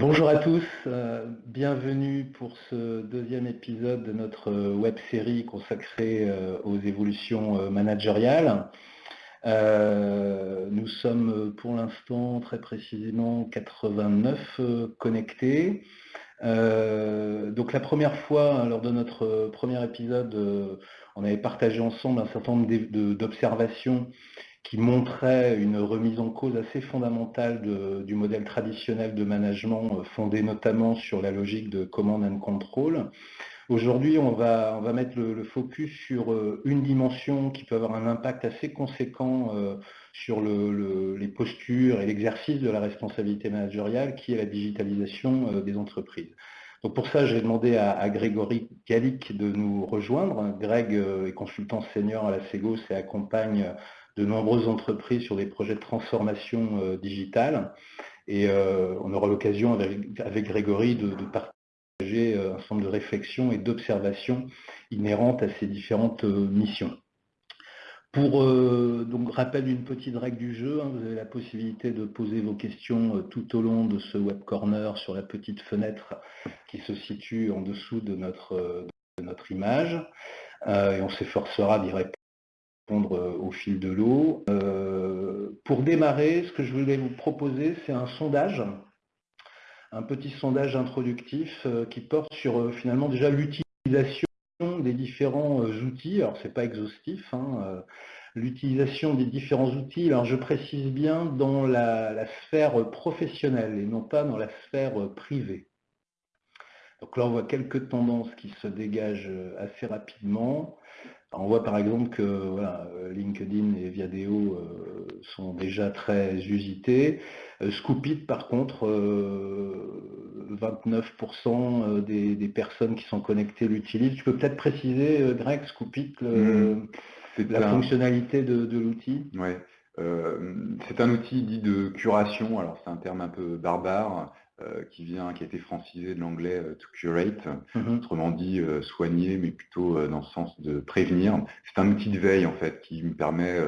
Bonjour à tous, euh, bienvenue pour ce deuxième épisode de notre web série consacrée euh, aux évolutions euh, managériales. nous sommes pour l'instant très précisément 89 connectés. donc la première fois, lors de notre premier épisode, on avait partagé ensemble un certain nombre d'observations qui montrait une remise en cause assez fondamentale du modèle traditionnel de management euh, fondé notamment sur la logique de command and control. Aujourd'hui, on va, on va mettre le, focus sur euh, une dimension qui peut avoir un impact assez conséquent euh, sur les postures et l'exercice de la responsabilité managériale, qui est la digitalisation des entreprises. Donc pour ça, j'ai demandé à, Grégory Gallic de nous rejoindre. Greg est consultant senior à la Segos et accompagne de nombreuses entreprises sur des projets de transformation euh, digitale. Et euh, on aura l'occasion avec, Grégory de, partager euh, un certain nombre de réflexions et d'observations inhérentes à ces différentes missions. Pour donc rappel d'une petite règle du jeu, hein, vous avez la possibilité de poser vos questions tout au long de ce web corner sur la petite fenêtre qui se situe en dessous de notre, de notre image. et on s'efforcera d'y répondre euh, au fil de l'eau. Euh, pour démarrer, ce que je voulais vous proposer, c'est un sondage, un petit sondage introductif euh, qui porte sur finalement déjà l'utilisation des différents outils. Alors c'est pas exhaustif, hein, l'utilisation des différents outils. Alors je précise bien dans la, sphère professionnelle et non pas dans la sphère privée. Donc là, on voit quelques tendances qui se dégagent assez rapidement. On voit par exemple que euh, LinkedIn et Viadeo euh, sont déjà très usités. Euh, Scoopit, par contre, 29% des, personnes qui sont connectées l'utilisent. Tu peux peut-être préciser, Greg, Scoopit, mmh. la fonctionnalité de, de l'outil? Oui. c'est un outil dit de curation, alors c'est un terme un peu barbare, euh, qui vient, qui a été francisé de l'anglais euh, to curate, mhm. autrement dit euh, soigner, mais plutôt dans le sens de prévenir. C'est un outil de veille en fait qui me permet,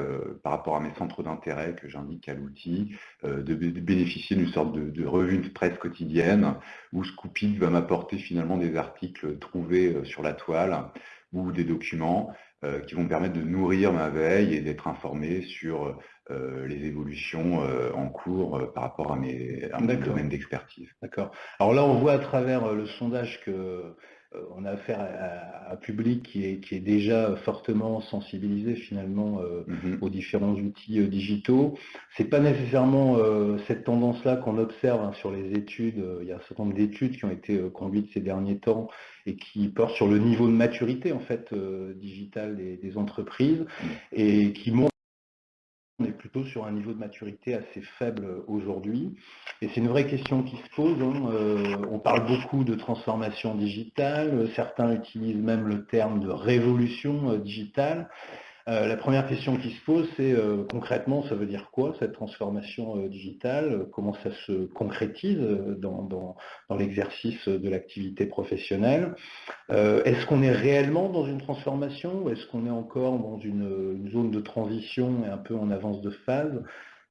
par rapport à mes centres d'intérêt que j'indique à l'outil, de, bénéficier d'une sorte de, revue de presse quotidienne où Scoopit va m'apporter finalement des articles trouvés sur la toile ou des documents qui vont me permettre de nourrir ma veille et d'être informé sur euh, les évolutions euh, en cours euh, par rapport à, mes, à mon domaine d'expertise. D'accord. Alors là, on voit à travers le sondage que on a affaire à, un public qui est, qui est, déjà fortement sensibilisé finalement mm-hmm. aux différents outils digitaux. C'est pas nécessairement cette tendance-là qu'on observe hein, sur les études. Il y a un certain nombre d'études qui ont été conduites ces derniers temps et qui portent sur le niveau de maturité en fait digital des, des entreprises et qui montrent on est plutôt sur un niveau de maturité assez faible aujourd'hui. Et c'est une vraie question qui se pose. Hein. Euh, on parle beaucoup de transformation digitale, certains utilisent même le terme de révolution euh, digitale. Euh, la première question qui se pose, c'est euh, concrètement, ça veut dire quoi cette transformation euh, digitale? Comment ça se concrétise dans, l'exercice de l'activité professionnelle? Est-ce qu'on est réellement dans une transformation ou est-ce qu'on est encore dans une, zone de transition et un peu en avance de phase?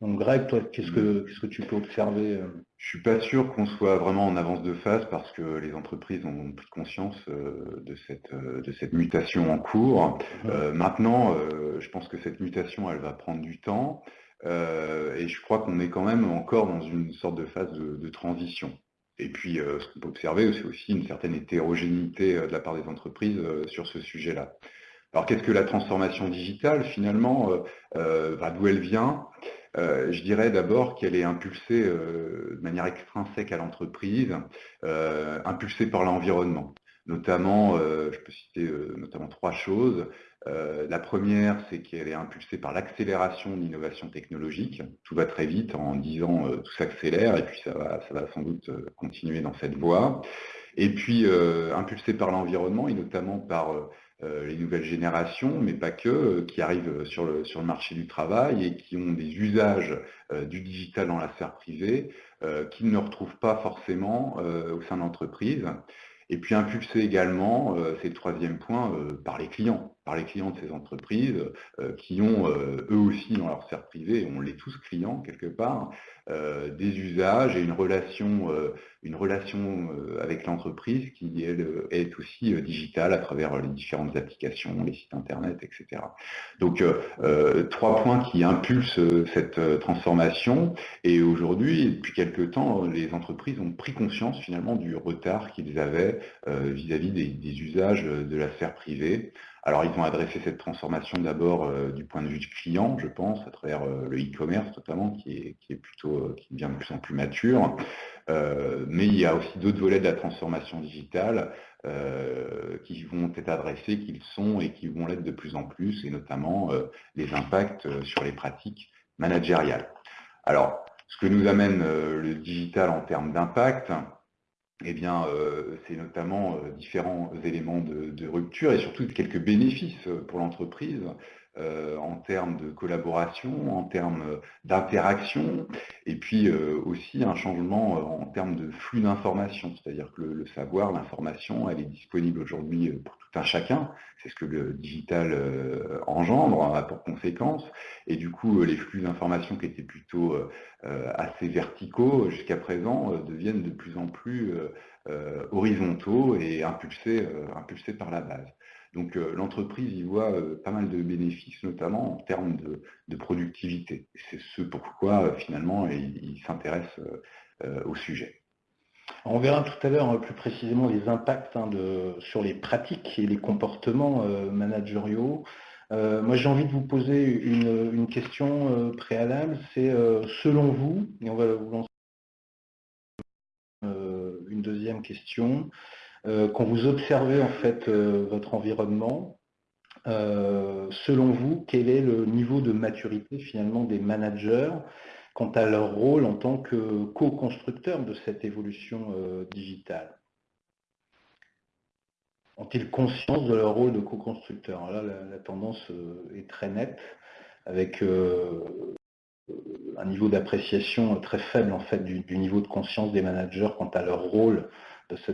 Donc Greg, toi, qu'est-ce que, que tu peux observer euh Je suis pas sûr qu'on soit vraiment en avance de phase parce que les entreprises ont pris conscience euh, de cette, euh, de cette mutation en cours. Mmh. maintenant, je pense que cette mutation, elle va prendre du temps et je crois qu'on est quand même encore dans une sorte de phase de, transition. Et puis, ce qu'on peut observer, c'est aussi une certaine hétérogénéité de la part des entreprises sur ce sujet-là. Alors, qu'est-ce que la transformation digitale, finalement, d'où elle vient? Euh, je dirais d'abord qu'elle est impulsée euh, de manière extrinsèque à l'entreprise, euh, impulsée par l'environnement. Notamment, je peux citer notamment trois choses. la première, c'est qu'elle est impulsée par l'accélération de l'innovation technologique. Tout va très vite, en 10 ans, tout s'accélère, et puis ça va, ça va sans doute continuer dans cette voie. Et puis, impulsée par l'environnement, et notamment par les nouvelles générations, mais pas que, euh, qui arrivent sur le, sur le marché du travail et qui ont des usages euh, du digital dans la sphère privée qu'ils ne retrouvent pas forcément au sein de. Et puis impulser également, c'est le troisième point, par les clients. par les clients de ces entreprises qui ont eux aussi dans leur sphère privée, on l'est tous clients quelque part, des usages et une relation, une relation avec l'entreprise qui elle, est aussi digitale à travers les différentes applications, les sites internet, etc. Donc trois points qui impulsent cette transformation et aujourd'hui, depuis quelques temps, les entreprises ont pris conscience finalement du retard qu'ils avaient vis-à-vis des usages de la sphère privée. Alors, ils ont adressé cette transformation d'abord euh, du point de vue du client, je pense, à travers euh, le e-commerce notamment, qui est, plutôt, euh, qui devient de plus en plus mature. mais il y a aussi d'autres volets de la transformation digitale qui vont être adressés, qu'ils sont et qui vont l'être de plus en plus, et notamment les impacts sur les pratiques managériales. Alors, ce que nous amène le digital en termes d'impact, eh bien, euh, c'est notamment euh, différents éléments de, rupture et surtout quelques bénéfices euh, pour l'entreprise en termes de collaboration, en termes d'interaction, et puis aussi un changement en termes de flux d'information, c'est-à-dire que le, savoir, l'information, elle est disponible aujourd'hui pour tout un chacun, c'est ce que le digital engendre, a pour conséquence, et du coup les flux d'information qui étaient plutôt assez verticaux jusqu'à présent deviennent de plus en plus horizontaux et impulsés par la base. Donc euh, l'entreprise y voit euh, pas mal de bénéfices, notamment en termes de, productivité. C'est ce pourquoi euh, finalement il, s'intéresse au sujet. On verra tout à l'heure hein, plus précisément les impacts hein, sur les pratiques et les comportements managériaux. moi j'ai envie de vous poser une, question préalable, c'est selon vous, et on va vous lancer une deuxième question, euh, quand vous observez en fait euh, votre environnement, euh, selon vous, quel est le niveau de maturité finalement des managers quant à leur rôle en tant que co-constructeurs de cette évolution digitale? Ont-ils conscience de leur rôle de co-constructeur Là, la, tendance est très nette, avec un niveau d'appréciation très faible en fait du, niveau de conscience des managers quant à leur rôle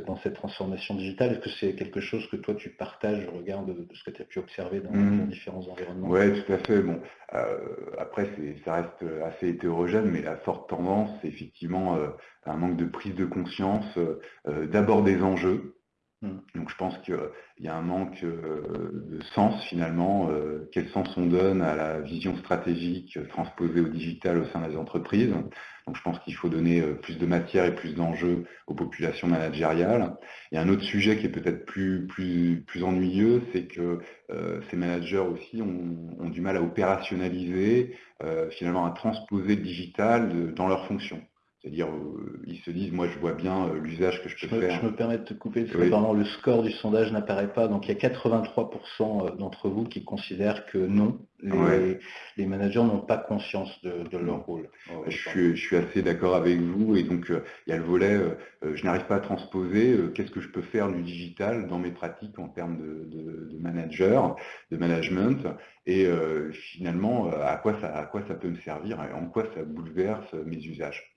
dans cette transformation digitale Est-ce que c'est quelque chose que toi tu partages au regard de, ce que tu as pu observer dans, mmh. différents environnements? Oui, tout à fait. Bon, euh, après, ça reste assez hétérogène, mais la forte tendance, c'est effectivement euh, un manque de prise de conscience euh, d'abord des enjeux. Donc je pense qu'il y a un manque euh, de sens finalement, euh, quel sens on donne à la vision stratégique transposée au digital au sein des entreprises. Donc je pense qu'il faut donner euh, plus de matière et plus d'enjeux aux populations managériales. A un autre sujet qui est peut-être plus, plus, plus ennuyeux, c'est que ces managers aussi ont, du mal à opérationnaliser, finalement à transposer le digital dans leurs fonctions. C'est-à-dire, euh, ils se disent, moi je vois bien euh, l'usage que je peux faire. Je me permets de te couper, parce que le score du sondage n'apparaît pas, donc il y a 83% euh, d'entre vous qui considèrent que non, les, managers n'ont pas conscience de, leur rôle. je, suis, assez d'accord avec vous, et donc il y a le volet, je n'arrive pas à transposer, qu'est-ce que je peux faire du digital dans mes pratiques en termes de, manager, de management, et finalement, à quoi, ça, à quoi ça peut me servir, et en quoi ça bouleverse mes usages.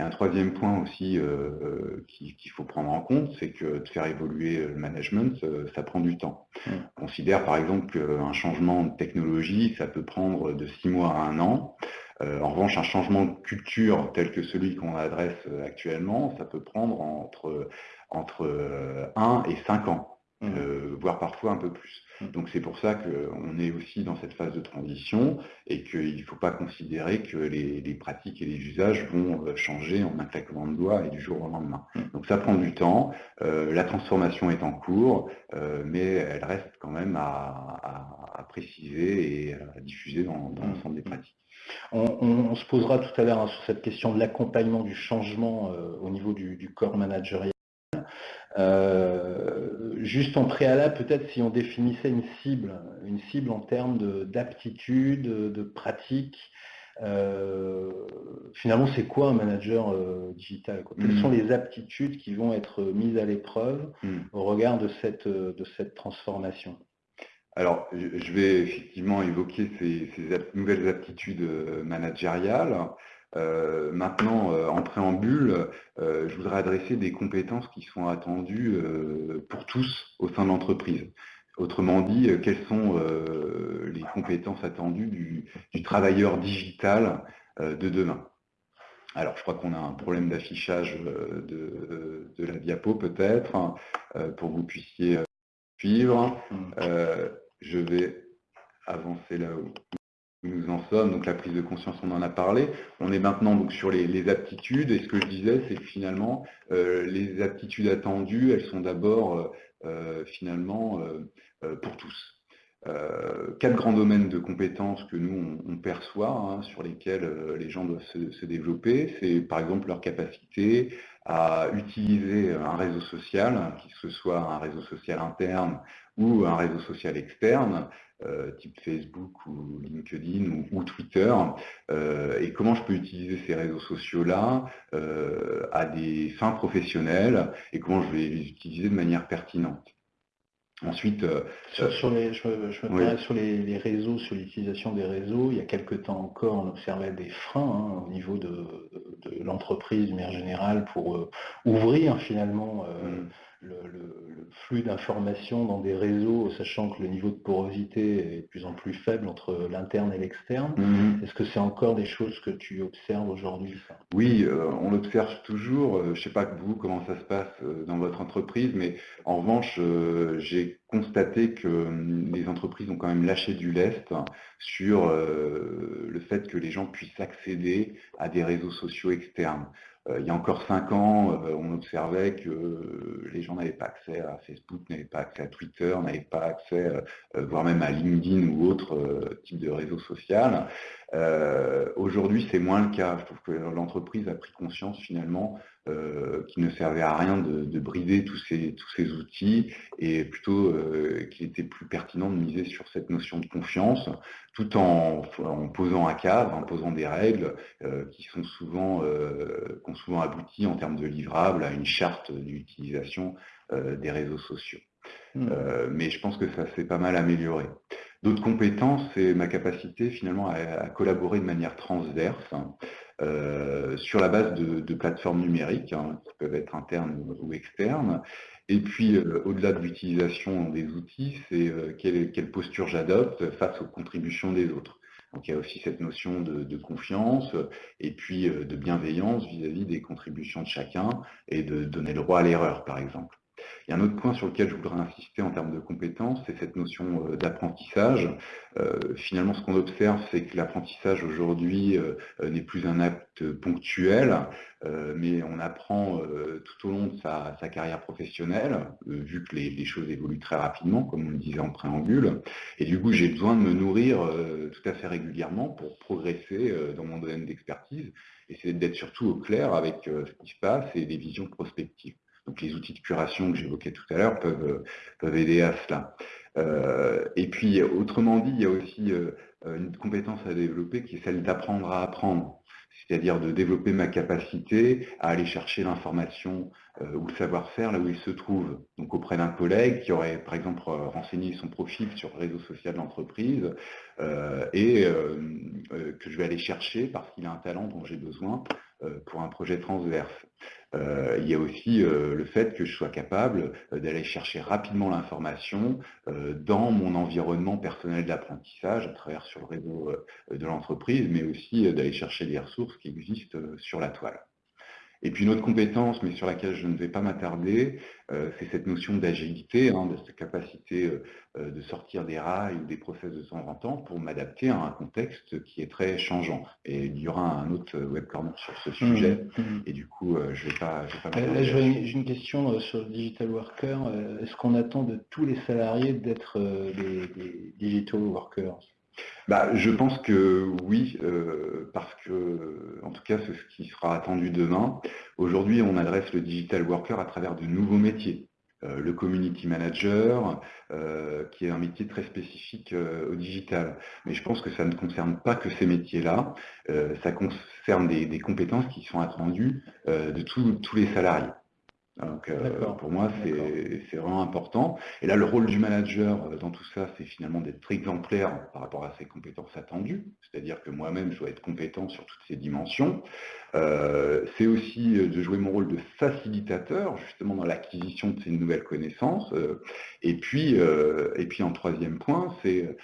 Y a un troisième point aussi euh, euh, qu'il faut prendre en compte, c'est que de faire évoluer le management, euh, ça prend du temps. On considère par exemple qu'un changement de technologie, ça peut prendre de six mois à un an. en revanche, un changement de culture tel que celui qu'on adresse actuellement, ça peut prendre entre, entre 1 et 5 ans. Mmh. Euh, voire parfois un peu plus. Donc c'est pour ça qu'on est aussi dans cette phase de transition et qu'il ne faut pas considérer que les, pratiques et les usages vont euh, changer en un claquement de doigts et du jour au lendemain. Mmh. Donc ça prend du temps, euh, la transformation est en cours, mais elle reste quand même à, préciser et à diffuser dans, l'ensemble des pratiques. On, se posera tout à l'heure hein, sur cette question de l'accompagnement du changement au niveau du, du corps managérial. Euh, juste en préalable, peut-être si on définissait une cible, une cible en termes d'aptitude, de, pratique, euh, finalement, c'est quoi un manager euh, digital Quelles sont hmm. les aptitudes qui vont être mises à l'épreuve hmm. au regard de cette, de cette transformation? Alors, je vais effectivement évoquer ces nouvelles aptitudes managériales. Euh, maintenant, euh, en préambule, euh, je voudrais adresser des compétences qui sont attendues pour tous au sein de l'entreprise. Autrement dit, quelles sont les compétences attendues du travailleur digital de demain? Alors, je crois qu'on a un problème d'affichage de, la diapo peut-être, hein, pour que vous puissiez suivre. Mm. je vais avancer là où nous en sommes. Donc la prise de conscience, on en a parlé. On est maintenant donc sur les, aptitudes. Et ce que je disais, c'est que finalement, les aptitudes attendues, elles sont d'abord finalement pour tous. Euh, quatre grands domaines de compétences que nous, on, perçoit, hein, sur lesquels euh, les gens doivent se, développer. C'est par exemple leur capacité à utiliser un réseau social, qu'il ce soit un réseau social interne ou un réseau social externe, euh, type Facebook ou LinkedIn ou, Twitter, et comment je peux utiliser ces réseaux sociaux-là à des fins professionnelles et comment je vais les utiliser de manière pertinente. Ensuite, euh, sur, les, je, me sur les, réseaux, sur l'utilisation des réseaux, il y a quelques temps encore, on observait des freins hein, au niveau de, l'entreprise, de manière générale, pour euh, ouvrir finalement euh, mm le, flux d'informations dans des réseaux, sachant que le niveau de porosité est de plus en plus faible entre l'interne et l'externe. Mhm. Est-ce que c'est encore des choses que tu observes aujourd'hui Oui, euh, on l'observe toujours. Euh, je ne sais pas que vous, comment ça se passe euh, dans votre entreprise, mais en revanche, j'ai constaté que hum, les entreprises ont quand même lâché du lest sur le fait que les gens puissent accéder à des réseaux sociaux externes. Euh, il y a encore cinq ans, euh, on observait que les gens n'avaient pas accès à Facebook, n'avaient pas accès à Twitter, n'avaient pas accès, euh, voire même à LinkedIn ou autre type de réseau social. Aujourd'hui, c'est moins le cas. Je trouve que l'entreprise a pris conscience finalement euh, qui ne servait à rien de, brider tous ces, tous ces, outils et plutôt euh, qu'il était plus pertinent de miser sur cette notion de confiance tout en, posant un cadre, en posant des règles euh, qui sont souvent, ont souvent abouti en termes de livrables à une charte d'utilisation des réseaux sociaux. Mmh. mais je pense que ça s'est pas mal amélioré. D'autres compétences, c'est ma capacité finalement à, collaborer de manière transverse. Euh, sur la base de, plateformes numériques, hein, qui peuvent être internes ou, externes. Et puis, euh, au-delà de l'utilisation des outils, c'est euh, quelle, posture j'adopte face aux contributions des autres. Donc il y a aussi cette notion de, confiance et puis de bienveillance vis-à-vis des contributions de chacun et de donner le droit à l'erreur, par exemple. A un autre point sur lequel je voudrais insister en termes de compétences, c'est cette notion euh, d'apprentissage. Euh, finalement, ce qu'on observe, c'est que l'apprentissage aujourd'hui euh, n'est plus un acte ponctuel, mais on apprend tout au long de sa, carrière professionnelle, vu que les, choses évoluent très rapidement, comme on le disait en préambule. Et du coup, j'ai besoin de me nourrir tout à fait régulièrement pour progresser dans mon domaine d'expertise, et c'est d'être surtout au clair avec ce qui se passe et des visions prospectives. Donc les outils de curation que j'évoquais tout à l'heure peuvent, euh, aider à cela. Euh, et puis, autrement dit, il y a aussi euh, une compétence à développer qui est celle d'apprendre à apprendre, c'est-à-dire de développer ma capacité à aller chercher l'information ou le savoir-faire là où il se trouve. Donc auprès d'un collègue qui aurait, par exemple, renseigné son profil sur le réseau social de l'entreprise et que je vais aller chercher parce qu'il a un talent dont j'ai besoin pour un projet transverse. Euh, il y a aussi euh, le fait que je sois capable euh, d'aller chercher rapidement l'information dans mon environnement personnel d'apprentissage, à travers sur le réseau de l'entreprise, mais aussi d'aller chercher des ressources qui existent sur la toile. Et puis une autre compétence, mais sur laquelle je ne vais pas m'attarder, euh, c'est cette notion d'agilité, hein, de cette capacité euh, euh, de sortir des rails ou des process de temps en temps pour m'adapter à un contexte qui est très changeant. Et il y aura un autre web corner sur ce sujet, mmh, mmh. et du coup, je ne vais pas, vais J'ai une question sur le digital worker. Est-ce qu'on attend de tous les salariés d'être des digital workers? Bah, je pense que oui, euh, parce que, en tout cas, c'est ce qui sera attendu demain. Aujourd'hui, on adresse le digital worker à travers de nouveaux métiers. Euh, le community manager, euh, qui est un métier très spécifique au digital. Mais je pense que ça ne concerne pas que ces métiers-là, ça concerne des, compétences qui sont attendues de tous les salariés. Donc, pour moi, c'est vraiment important. Et là, le rôle du manager dans tout ça, c'est finalement d'être exemplaire par rapport à ses compétences attendues. C'est-à-dire que moi-même, je dois être compétent sur toutes ces dimensions. c'est aussi de jouer mon rôle de facilitateur, justement dans l'acquisition de ces nouvelles connaissances. et, puis, et puis, en troisième point, c'est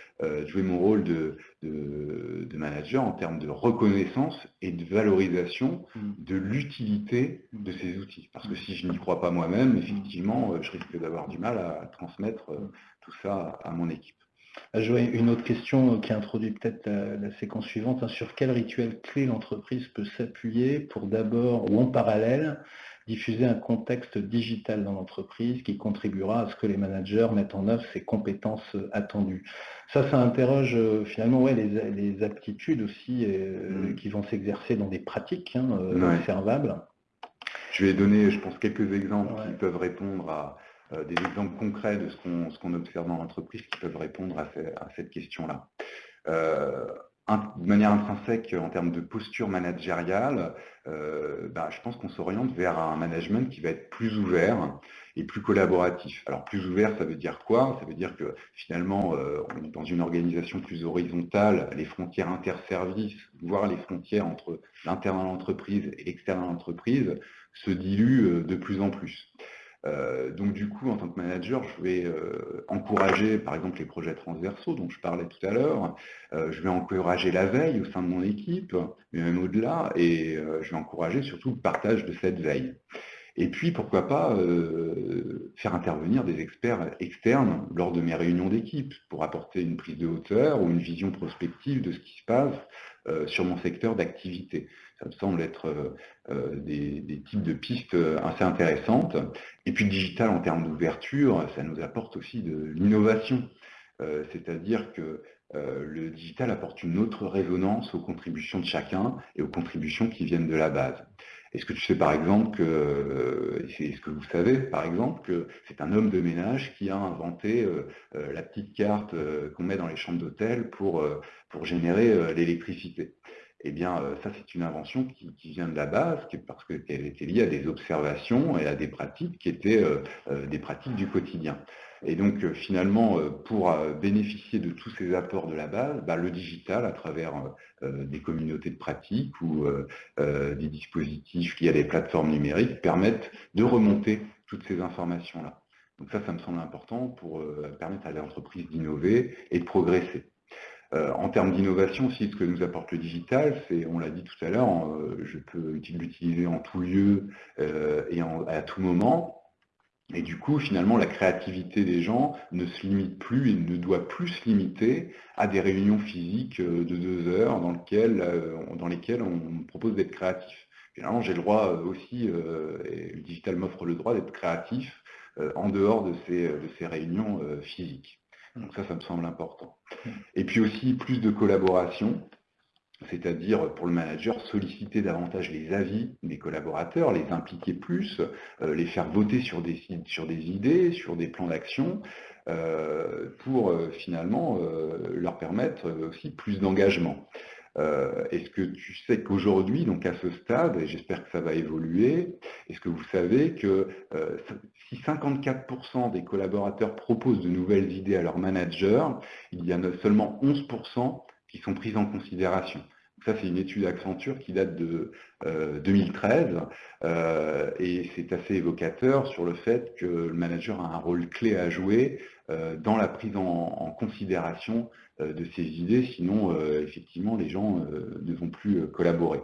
jouer mon rôle de, de, manager en termes de reconnaissance et de valorisation mmh. de l'utilité de ces outils. Parce que si je n'y crois pas moi-même, effectivement, euh, je risque d'avoir du mal à transmettre euh, tout ça à mon équipe. Ah, je vois une autre question qui introduit peut-être la, séquence suivante. Hein. Sur quel rituel clé l'entreprise peut s'appuyer pour d'abord ou en parallèle diffuser un contexte digital dans l'entreprise qui contribuera à ce que les managers mettent en œuvre ces compétences attendues. Ça, ça interroge euh, finalement ouais, les, aptitudes aussi euh, mmh. qui vont s'exercer dans des pratiques hein, euh, observables. Je vais donner, je pense, quelques exemples qui peuvent répondre à des exemples concrets de ce qu'on observe dans l'entreprise qui peuvent répondre à, cette question-là de manière intrinsèque en termes de posture managériale, euh, bah, je pense qu'on s'oriente vers un management qui va être plus ouvert et plus collaboratif. Alors plus ouvert, ça veut dire quoi? Ça veut dire que finalement, euh, on est dans une organisation plus horizontale, les frontières interservices, voire les frontières entre l'interne à l'entreprise et l'externe à l'entreprise, se diluent euh, de plus en plus. Euh, donc du coup, en tant que manager, je vais euh, encourager par exemple les projets transversaux dont je parlais tout à l'heure, euh, je vais encourager la veille au sein de mon équipe, mais même au-delà, et je vais encourager surtout le partage de cette veille. Et puis, pourquoi pas faire intervenir des experts externes lors de mes réunions d'équipe pour apporter une prise de hauteur ou une vision prospective de ce qui se passe sur mon secteur d'activité ça me semble être euh, euh, des, types de pistes euh, assez intéressantes. Et puis le digital en termes d'ouverture, ça nous apporte aussi de l'innovation. C'est-à-dire que le digital apporte une autre résonance aux contributions de chacun et aux contributions qui viennent de la base. Est-ce que tu sais par exemple que, est-ce que vous savez par exemple que c'est un homme de ménage qui a inventé la petite carte qu'on met dans les chambres d'hôtel pour, pour générer l'électricité? Eh bien, euh, ça, c'est une invention qui, vient de la base, parce qu'elle était liée à des observations et à des pratiques qui étaient euh, euh, des pratiques du quotidien. Et donc, finalement, pour bénéficier de tous ces apports de la base, bah, le digital, à travers des communautés de pratiques ou des dispositifs liés à des plateformes numériques, permettent de remonter toutes ces informations-là. Donc ça, ça me semble important pour permettre à l'entreprise d'innover et de progresser. Euh, en termes d'innovation aussi, ce que nous apporte le digital, c'est, on l'a dit tout à l'heure, euh, je peux l'utiliser en tout lieu euh, et à tout moment. Et du coup, finalement, la créativité des gens ne se limite plus et ne doit plus se limiter à des réunions physiques de deux heures dans, lesquelles on propose d'être créatif. Finalement, j'ai le droit aussi, et le digital m'offre le droit d'être créatif en dehors de ces réunions physiques. Donc ça, ça me semble important. Et puis aussi plus de collaboration, c'est-à-dire pour le manager solliciter davantage les avis des collaborateurs, les impliquer plus, euh, les faire voter sur des, sur des idées, sur des plans d'action, euh, pour euh, finalement leur permettre aussi plus d'engagement. Est-ce que tu sais qu'aujourd'hui, donc à ce stade, et j'espère que ça va évoluer, est-ce que vous savez que si 54% des collaborateurs proposent de nouvelles idées à leur manager, il y en a seulement 11% qui sont prises en considération? Ça, c'est une étude Accenture qui date de 2013 euh, euh, et c'est assez évocateur sur le fait que le manager a un rôle clé à jouer euh, dans la prise en considération de ces idées, sinon effectivement les gens ne vont plus collaborer.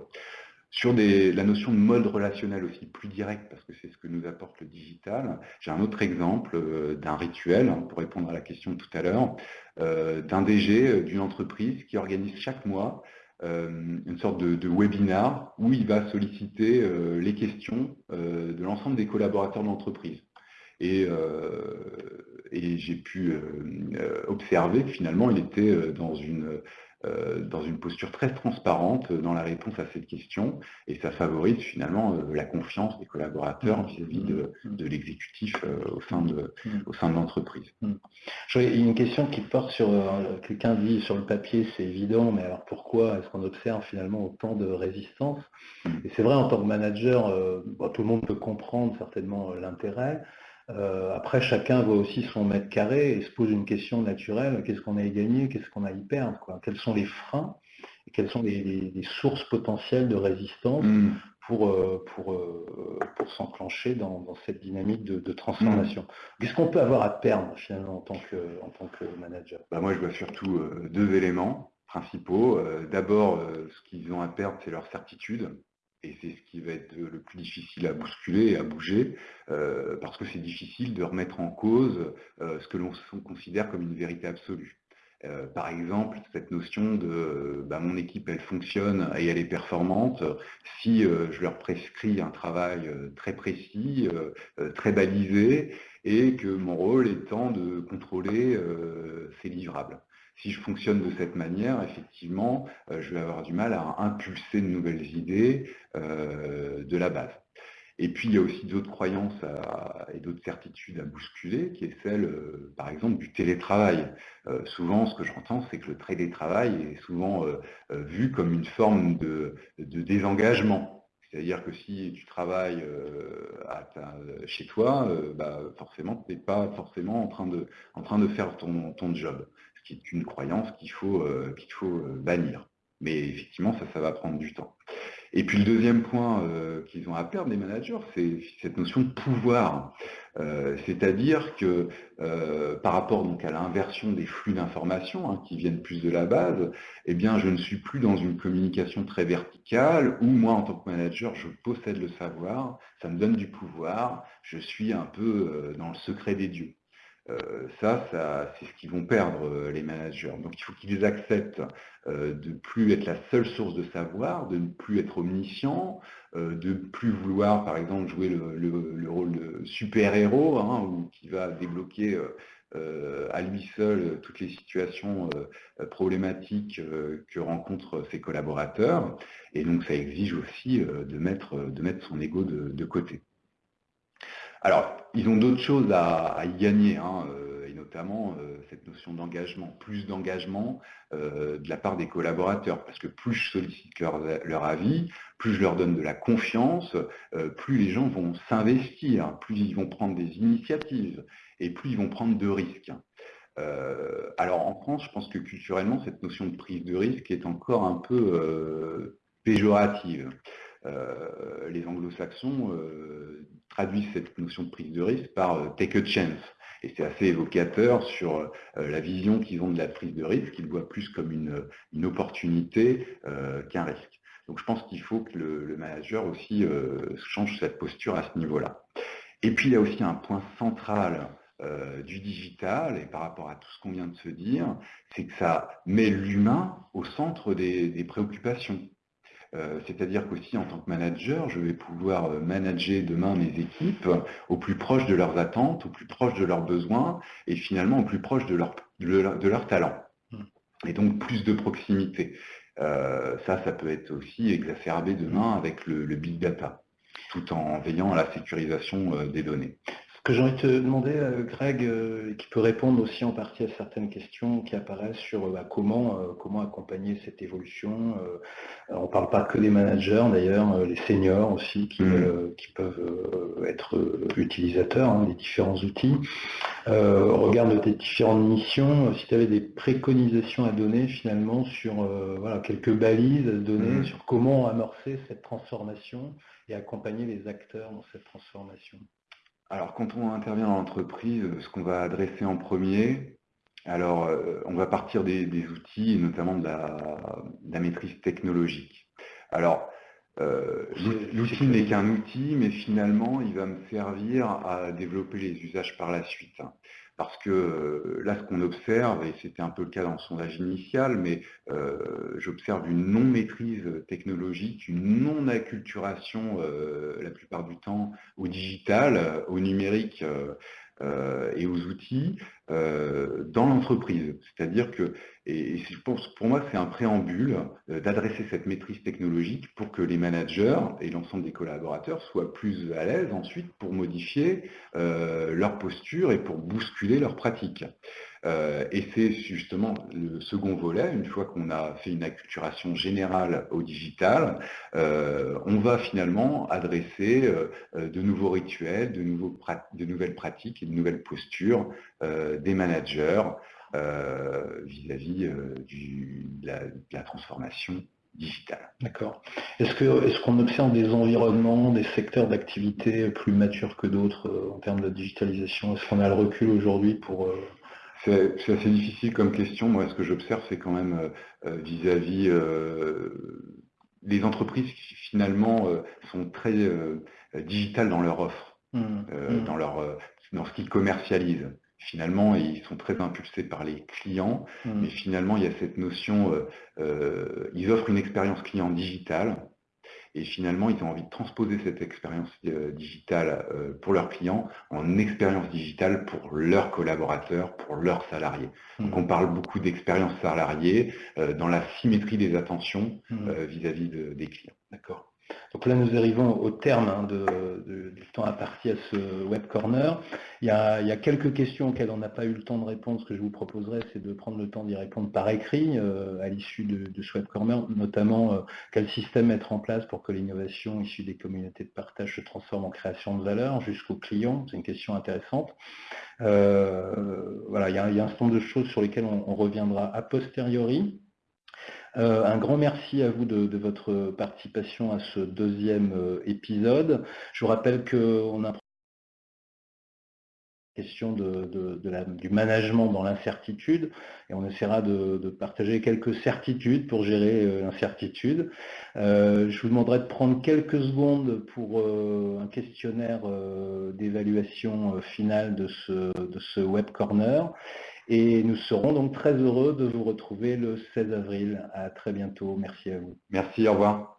Sur la notion de mode relationnel aussi plus direct, parce que c'est ce que nous apporte le digital, j'ai un autre exemple euh, d'un rituel, hein, pour répondre à la question tout à l'heure, euh, d'un DG euh, d'une entreprise qui organise chaque mois une sorte de, de, webinar où il va solliciter les questions de l'ensemble des collaborateurs de l'entreprise. Et, et j'ai pu observer que finalement, il était dans une dans une posture très transparente dans la réponse à cette question, et ça favorise finalement la confiance des collaborateurs vis-à-vis de, l'exécutif au sein de, au sein de l'entreprise. Une question qui porte sur, quelqu'un dit sur le papier c'est évident, mais alors pourquoi est-ce qu'on observe finalement autant de résistance? Et c'est vrai en tant que manager, tout le monde peut comprendre certainement l'intérêt, euh, après, chacun voit aussi son mètre carré et se pose une question naturelle, qu'est-ce qu'on a à y gagner, qu'est-ce qu'on a à y perdre quoi? Quels sont les freins et quelles sont les, sources potentielles de résistance mmh. pour, euh, pour, euh, pour s'enclencher dans, cette dynamique de, transformation? Mmh. Qu'est-ce qu'on peut avoir à perdre finalement en tant que, en tant que manager? Bah Moi, je vois surtout deux éléments principaux. D'abord, ce qu'ils ont à perdre, c'est leur certitude et c'est ce qui va être le plus difficile à bousculer et à bouger, euh, parce que c'est difficile de remettre en cause euh, ce que l'on considère comme une vérité absolue. Euh, par exemple, cette notion de bah, mon équipe elle fonctionne et elle est performante si je leur prescris un travail très précis, très balisé, et que mon rôle étant de contrôler ces livrables si je fonctionne de cette manière, effectivement, euh, je vais avoir du mal à impulser de nouvelles idées euh, de la base. Et puis, il y a aussi d'autres croyances et d'autres certitudes à bousculer, qui est celle, euh, par exemple, du télétravail. souvent, ce que j'entends, c'est que le télétravail est souvent vu comme une forme de, désengagement. C'est-à-dire que si tu travailles chez toi, bah, forcément, tu n'es pas forcément en train de, faire ton job qui est une croyance qu'il faut, euh, euh, bannir. Mais effectivement, ça, ça va prendre du temps. Et puis le deuxième point euh, qu'ils ont à perdre, les managers, c'est cette notion de pouvoir. C'est-à-dire que par rapport donc, à l'inversion des flux d'informations hein, qui viennent plus de la base, eh bien, je ne suis plus dans une communication très verticale où moi, en tant que manager, je possède le savoir, ça me donne du pouvoir, je suis un peu dans le secret des dieux. Euh, ça, c'est ce qu'ils vont perdre, euh, les managers. Donc il faut qu'ils acceptent euh, de ne plus être la seule source de savoir, de ne plus être omniscient, de ne plus vouloir, par exemple, jouer le, rôle de super-héros, hein, ou qui va débloquer à lui seul toutes les situations problématiques que rencontrent ses collaborateurs. Et donc ça exige aussi de, mettre, de mettre son ego de côté. Alors, ils ont d'autres choses à, y gagner, hein, euh, et notamment euh, cette notion d'engagement, plus d'engagement euh, de la part des collaborateurs, parce que plus je sollicite leur, avis, plus je leur donne de la confiance, plus les gens vont s'investir, plus ils vont prendre des initiatives, et plus ils vont prendre de risques. alors en France, je pense que culturellement, cette notion de prise de risque est encore un peu péjorative. Euh, les anglo-saxons euh, traduisent cette notion de prise de risque par euh, take a chance. Et c'est assez évocateur sur la vision qu'ils ont de la prise de risque, qu'ils voient plus comme une, opportunité qu'un risque. Donc je pense qu'il faut que le, manager aussi change cette posture à ce niveau-là. Et puis il y a aussi un point central du digital, et par rapport à tout ce qu'on vient de se dire, c'est que ça met l'humain au centre des préoccupations. Euh, c'est-à-dire qu'aussi en tant que manager, je vais pouvoir euh, manager demain mes équipes au plus proche de leurs attentes, au plus proche de leurs besoins et finalement au plus proche de leur, de talent. Hmm. Et donc plus de proximité. Euh, ça, ça peut être aussi exacerbé demain avec le, le big data, tout en veillant à la sécurisation des données. Que j'ai envie de te demander, euh, Greg, euh, qui peut répondre aussi en partie à certaines questions qui apparaissent sur bah, comment, euh, comment accompagner cette évolution. on ne parle pas que des managers, d'ailleurs, les seniors aussi qui, mmh. peuvent être utilisateurs hein, des différents outils. au regard de tes différentes missions, si tu avais des préconisations à donner finalement sur voilà, quelques balises à donner mmh. sur comment amorcer cette transformation et accompagner les acteurs dans cette transformation? Alors, quand on intervient dans l'entreprise, ce qu'on va adresser en premier, alors, euh, on va partir des, outils, notamment de la, maîtrise technologique. Alors, euh, l'outil n'est qu'un outil, mais finalement, il va me servir à développer les usages par la suite. Parce que euh, là, ce qu'on observe, et c'était un peu le cas dans le sondage initial, mais euh, j'observe une non-maîtrise technologique, une non-acculturation euh, la plupart du temps au digital, au numérique et aux outils dans l'entreprise. C'est-à-dire que Et, pour, moi, c'est un préambule d'adresser cette maîtrise technologique pour que les managers et l'ensemble des collaborateurs soient plus à l'aise ensuite pour modifier leur posture et pour bousculer leurs pratiques. Euh, et c'est justement le second volet, une fois qu'on a fait une acculturation générale au digital, euh, on va finalement adresser euh, de nouveaux rituels, de, nouvelles pratiques et de nouvelles postures des managers vis-à-vis de, la transformation digitale. D'accord. Est-ce qu'on observe des environnements, des secteurs d'activité plus matures que d'autres en termes de digitalisation? Est-ce qu'on a le recul aujourd'hui pour, c'est assez difficile comme question. Moi, ce que j'observe, c'est quand même euh, euh, vis-à-vis euh, les entreprises qui finalement sont très digitales dans leur offre, mmh. Mmh. dans, leur, dans ce qu'ils commercialisent. Finalement, ils sont très impulsés par les clients, mmh. mais finalement, il y a cette notion, ils offrent une expérience client digitale, et finalement, ils ont envie de transposer cette expérience euh, digitale euh, pour leurs clients en expérience digitale pour leurs collaborateurs, pour leurs salariés. Mmh. Donc on parle beaucoup d'expérience salariée euh, dans la symétrie des attentions mmh. vis-à-vis des clients. D'accord? Donc là, nous arrivons au terme hein, du temps imparti à ce Web Corner. Il y, a, quelques questions auxquelles on n'a pas eu le temps de répondre. Ce que je vous proposerais, c'est de prendre le temps d'y répondre par écrit euh, à l'issue de, ce Web Corner, notamment euh, quel système mettre en place pour que l'innovation issue des communautés de partage se transforme en création de valeur jusqu'au client. C'est une question intéressante. Euh, voilà, il y, a, un certain nombre de choses sur lesquelles on reviendra a posteriori. Euh, un grand merci à vous de, votre participation à ce deuxième euh, épisode. Je vous rappelle qu'on a question du management dans l'incertitude et on essaiera de, partager quelques certitudes pour gérer euh, l'incertitude. je vous demanderai de prendre quelques secondes pour un questionnaire d'évaluation finale de ce, de ce Web Corner et nous serons donc très heureux de vous retrouver le 16 avril. À très bientôt. Merci à vous. Merci, au revoir.